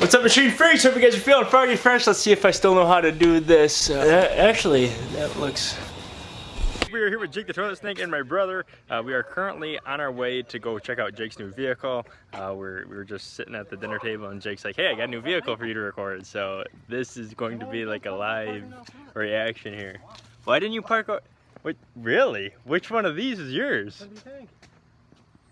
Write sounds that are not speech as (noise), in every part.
What's up, Machine Freaks? Hope you guys are feeling froggy fresh. Let's see if I still know how to do this. Uh, actually, that looks... We are here with Jake the Toilet Snake and my brother. Uh, we are currently on our way to go check out Jake's new vehicle. Uh, we're, we were just sitting at the dinner table and Jake's like, hey, I got a new vehicle for you to record. So this is going to be like a live reaction here. Why didn't you park... Wait, really? Which one of these is yours?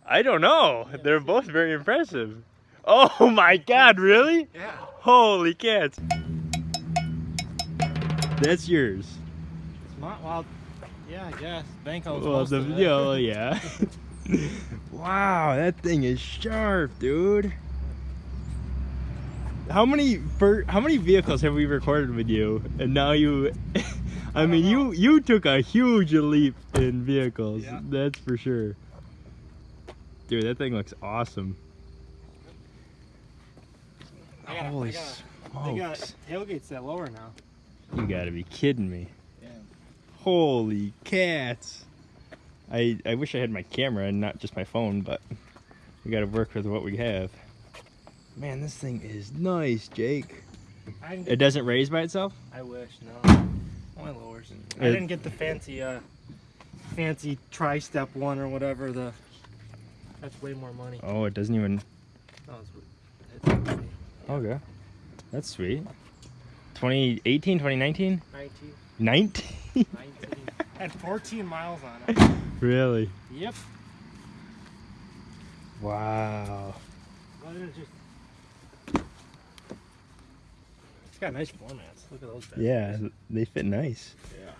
I don't know. They're both very impressive. Oh my god, really? Yeah. Holy cats. That's yours. It's not, well, yeah, I guess. Banco Well, the video, yeah. Oh, (laughs) (laughs) wow, that thing is sharp, dude. How many for how many vehicles have we recorded with you? And now you (laughs) I, mean you you took a huge leap in vehicles. Yeah. That's for sure. Dude, that thing looks awesome. I gotta- Holy I gotta- They got smokes. tailgates that lower now. You gotta be kidding me. Yeah. Holy cats. I I wish I had my camera and not just my phone, but we gotta work with what we have. Man, this thing is nice, Jake. I didn't It doesn't raise by itself? I wish, no. Only lowers. I didn't get the fancy, uh, fancy tri-step one or whatever, the, that's way more money. Oh, it doesn't even No, it's, it's Okay. That's sweet. 2018, 2019? 19, 19? (laughs) 19. Had 14 miles on it. really? Yep. Wow. Well, it just... It's got nice floor mats. Look at those bad Yeah, they fit nice. Yeah.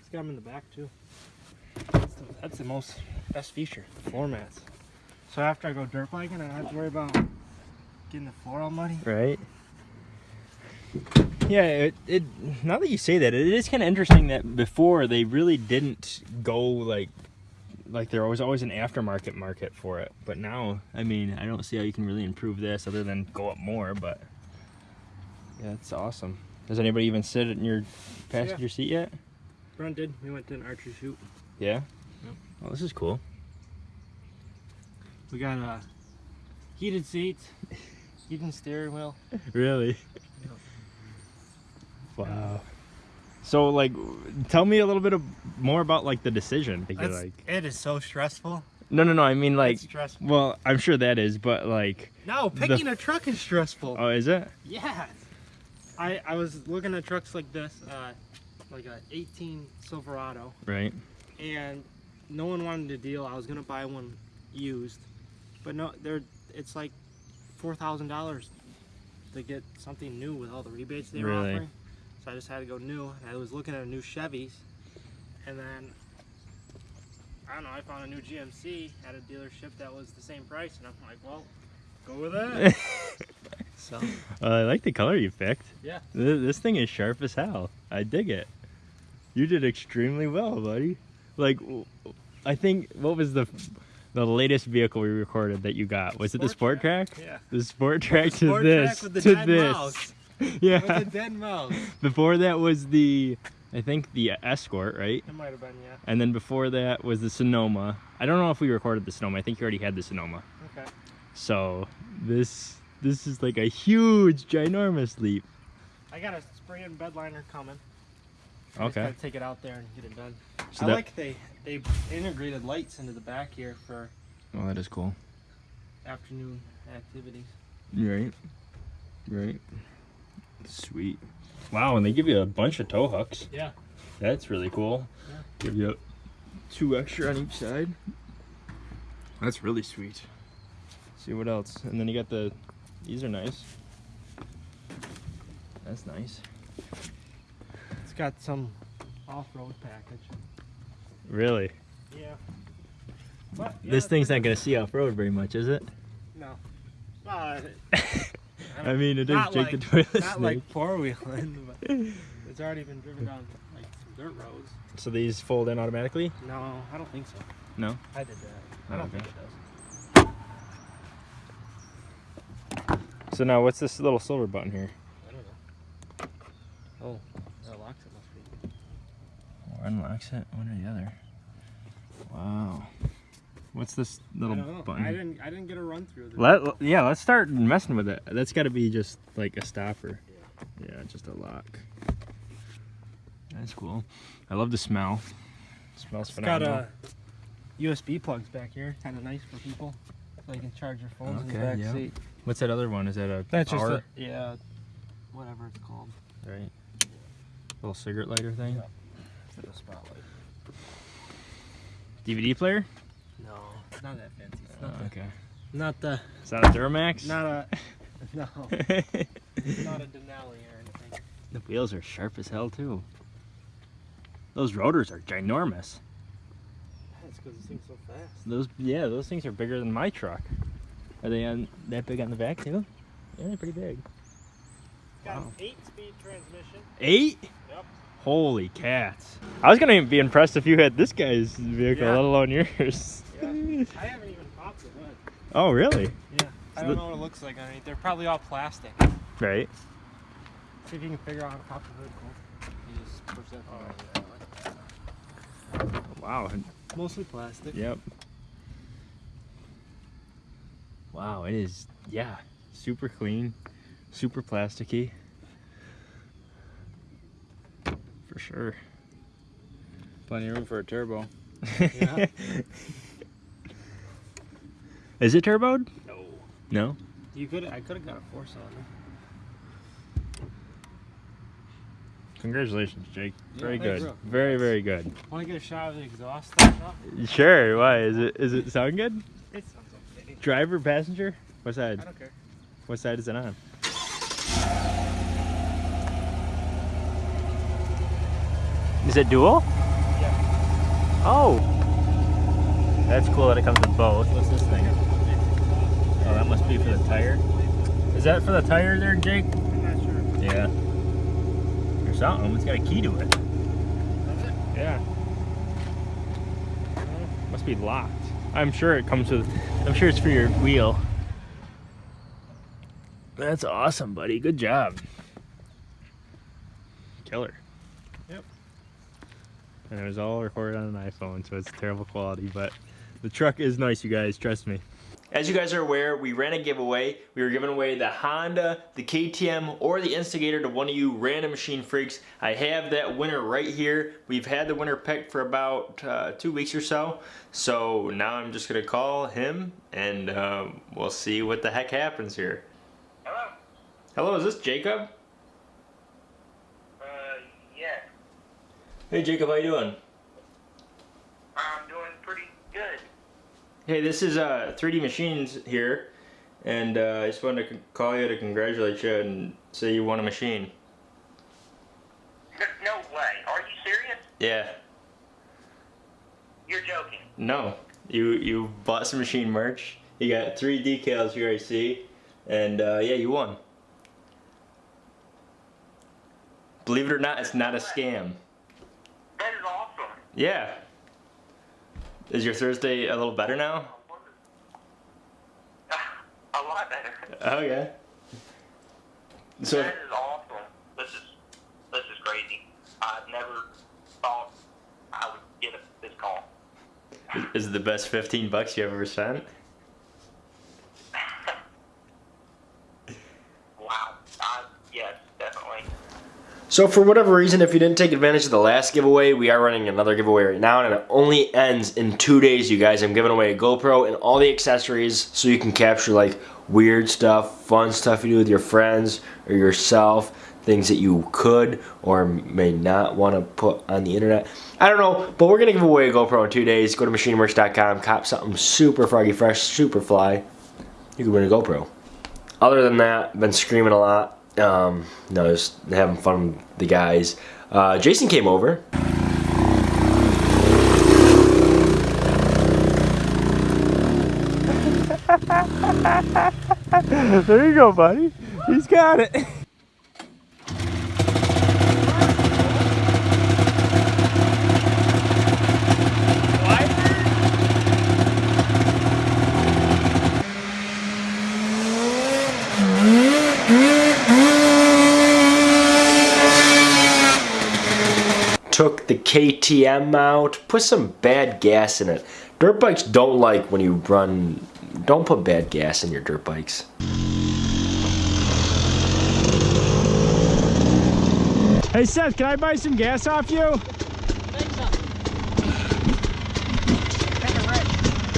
It's got them in the back too. That's the, that's the most best feature, the floor mats. So after I go dirt biking, I don't have to worry about getting the floor all muddy. Right? Yeah, it, it now that you say that, it is kind of interesting that before they really didn't go like like there was always an aftermarket market for it. But now, I mean, I don't see how you can really improve this other than go up more, but yeah, it's awesome. Does anybody even sit in your passenger seat yet? Brent did. We went to an archery shoot. Yeah. Yep. Oh, this is cool. We got uh, heated seats, (laughs) heated steering wheel. Really? (laughs) Wow. So, like, tell me a little bit of, more about like the decision. Like, like, it is so stressful. no, no, no. I mean, like, stressful. well, I'm sure that is, but like, No, the- picking a truck is stressful. oh, is it? Yeah. I I was looking at trucks like this, uh, like a 18 Silverado, Right. and no one wanted to deal. I was gonna buy one used, but no, they're it's like four thousand dollars to get something new with all the rebates they were Really? offering. So I just had to go new. And I was looking at a new Chevys, and then I don't know. I found a new GMC at a dealership that was the same price, and I'm like, well, go with that. (laughs) so Uh, I like the color you picked. yeah. Th- This thing is sharp as hell. I dig it. You did extremely well, buddy. Like, I think what was the the latest vehicle we recorded that you got? Was it the Sport Sport Trac? Yeah. The Sport Trac to Sport this Track the to this. mouse. (laughs) Yeah. With a dead mouse. Before that was the, I think the Escort, right? It might have been, yeah. And then before that was the Sonoma. I don't know if we recorded the Sonoma. I think you already had the Sonoma. Okay. So this this is like a huge, ginormous leap. I got a spray and bed liner coming. I just Okay. gotta take it out there and get it done. So I that- like they they integrated lights into the back here for Oh, that is cool. afternoon activities. Right. Right. Sweet. Wow, and they give you a bunch of tow hooks. Yeah. That's really cool. Yeah. Give you two extra on each side. That's really sweet. see what else. And then you got the these are nice. That's nice. It's got some off-road package. Really? Yeah. But, yeah, this thing's not gonna see off road very much, is it? No. Uh, (laughs) I mean it is Jake like, the Toilet not Snake. like four-wheeling, but (laughs) it's already been driven down like some dirt roads. So these fold in automatically? No, I don't think so. No? I did that. I don't okay. think it does. So now what's this little silver button here? I don't know. Oh, that locks it must be. Or unlocks it, one or the other. Wow. What's this I little don't button? I didn't. I didn't get a run through. Let yeah, let's start messing with it. That's got to be just like a stopper. Yeah, just a lock. That's cool. I love the smell. smells It's got phenomenal. uh, USB plugs back here. Kind of nice for people, so you can charge your phones in the back yeah. seat. What's that other one? Is that a That's just power? a, yeah, whatever it's called. right. Little cigarette lighter thing. Yeah. For the spotlight. DVD player. No, not that fancy. It's Oh, not, the, okay. not the, Is that a Duramax? not a, (laughs) no, not a Denali or anything. the wheels are sharp as hell too. Those rotors are ginormous. That's because this thing's so fast. Those yeah, those things are bigger than my truck. Are they on that big on the back too? Yeah, they're pretty big. Got Wow. an eight-speed transmission. Eight? Yep. Holy cats. I was gonna be impressed if you had this guy's vehicle, Yeah. let alone yours. Yeah. I haven't even popped the hood. oh really? Yeah. I don't the- know what it looks like underneath. They're probably all plastic. Right. See if you can figure out how to pop the hood. Cool. You just push that thing over that way. Wow. Mostly plastic. Yep. Wow, it is yeah. Super clean, super plasticky. For sure. Plenty of room for a turbo. Yeah. (laughs) Is it turboed? No. No. You could. I could have got a four cylinder. Congratulations, Jake. Yeah, Very good. bro. Very, very good. Want to get a shot of the exhaust starting up? Sure. Why is it? Is it sound good? It sounds okay. Driver, passenger? What side? I don't care. What side is it on? Is it dual? Yeah. Oh. That's cool that it comes with both. What's this thing? Oh, that must be for the tire. Is that for the tire there, Jake? I'm not sure. Yeah. Or something. It's got a key to it. Does it? Yeah. Must be locked. I'm sure it comes with. I'm sure it's for your wheel. That's awesome, buddy. Good job. Killer. Yep. And it was all recorded on an iPhone, so it's terrible quality, but the truck is nice, you guys. Trust me. As you guys are aware, we ran a giveaway. We were giving away the Honda, the KTM, or the Instigator to one of you random machine freaks. I have that winner right here. We've had the winner picked for about uh, two weeks or so. So now I'm just gonna call him and um, we'll see what the heck happens here. Hello. Hello, is this Jacob? Uh, yeah. Hey Jacob, how you doing? I'm doing pretty good. Hey, this is uh, 3D Machines here, and uh, I just wanted to call you to congratulate you and say you won a machine. No way. Are you serious? Yeah. You're joking. No, you you bought some machine merch. You got three decals here I see, and uh, yeah, you won. Believe it or not, it's not a scam. That is awesome. Yeah. Is your Thursday a little better now? (sighs) A lot better. Oh, okay. So that is awesome. This is this is crazy. I never thought I would get a, this call. is it the best 15 bucks you ever spent? Wow. I, yes, definitely. So for whatever reason, if you didn't take advantage of the last giveaway, we are running another giveaway right now, and it only ends in two days, you guys. I'm giving away a GoPro and all the accessories so you can capture like weird stuff, fun stuff you do with your friends or yourself, things that you could or may not want to put on the internet. I don't know, but we're gonna give away a GoPro in two days. Go to machineworks.com, cop something super froggy fresh, super fly. You can win a GoPro. Other than that, been screaming a lot. Um, no, just having fun with the guys. Uh, Jason came over. (laughs) there you go, buddy. He's got it. (laughs) Took the KTM out, put some bad gas in it. Dirt bikes don't like when you run. Don't put bad gas in your dirt bikes. Hey Seth, can I buy some gas off you?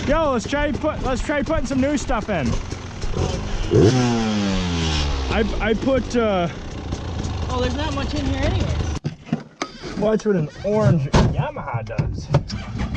Yo, let's try put let's try putting some new stuff in. I I put uh Oh, there's not much in here anyway. Watch what an orange Yamaha does.